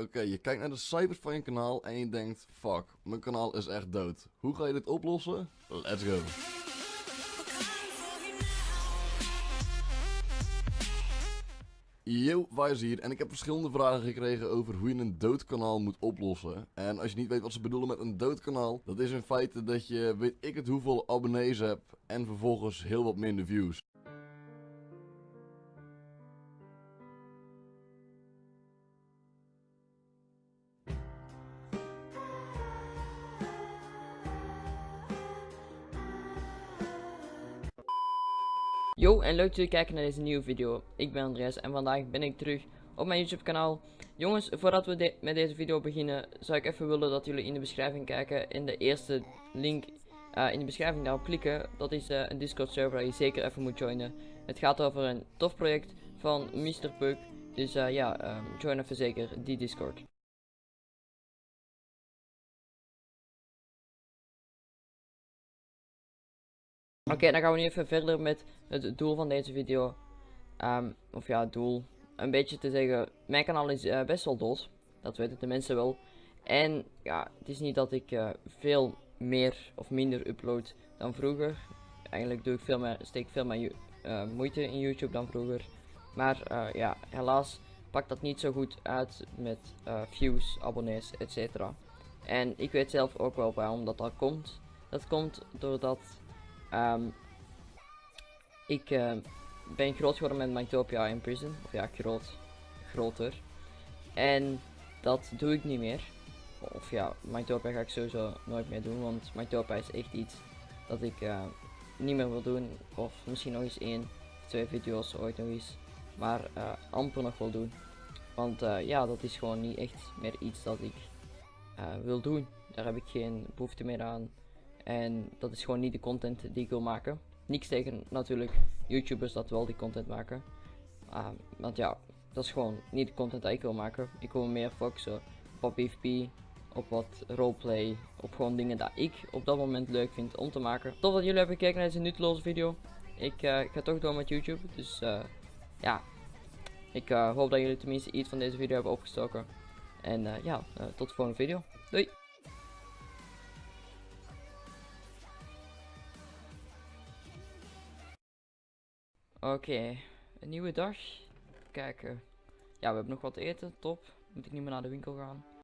Oké, je kijkt naar de cijfers van je kanaal en je denkt, fuck, mijn kanaal is echt dood. Hoe ga je dit oplossen? Let's go. Yo, Wijs hier en ik heb verschillende vragen gekregen over hoe je een dood kanaal moet oplossen. En als je niet weet wat ze bedoelen met een dood kanaal, dat is in feite dat je weet ik het hoeveel abonnees hebt en vervolgens heel wat minder views. Yo en leuk dat jullie kijken naar deze nieuwe video. Ik ben Andreas en vandaag ben ik terug op mijn YouTube kanaal. Jongens, voordat we met deze video beginnen, zou ik even willen dat jullie in de beschrijving kijken. In de eerste link uh, in de beschrijving daarop klikken. Dat is uh, een Discord server waar je zeker even moet joinen. Het gaat over een tof project van Mr. Pug. Dus uh, ja, um, join even zeker die Discord. Oké, dan gaan we nu even verder met het doel van deze video. Um, of ja, het doel. Een beetje te zeggen, mijn kanaal is uh, best wel dood. Dat weten de mensen wel. En ja, het is niet dat ik uh, veel meer of minder upload dan vroeger. Eigenlijk doe ik veel meer, steek veel meer uh, moeite in YouTube dan vroeger. Maar ja, helaas pakt dat niet zo goed uit met views, abonnees, etc. En ik weet zelf ook wel waarom dat, dat komt. Dat komt doordat Um, ik uh, ben groot geworden met Mytopia in Prison. Of ja, groot. Groter. En dat doe ik niet meer. Of ja, Mytopia ga ik sowieso nooit meer doen. Want Mytopia is echt iets dat ik uh, niet meer wil doen. Of misschien nog eens één twee video's ooit nog eens. Maar uh, amper nog wil doen. Want ja, dat is gewoon niet echt meer iets dat ik wil doen. Daar heb ik geen behoefte meer aan. En dat is gewoon niet de content die ik wil maken. Niks tegen natuurlijk YouTubers dat wel die content maken. Uh, want ja, dat is gewoon niet de content die ik wil maken. Ik wil meer focussen op PvP, op wat roleplay, op gewoon dingen dat ik op dat moment leuk vind om te maken. Tof dat jullie hebben gekeken naar deze nutteloze video. Ik uh, ga toch door met YouTube, dus uh, ja. Ik uh, hoop dat jullie tenminste iets van deze video hebben opgestoken. En ja, tot de volgende video. Doei! Oké, een nieuwe dag. Kijken. Ja, we hebben nog wat eten, top. Moet ik niet meer naar de winkel gaan.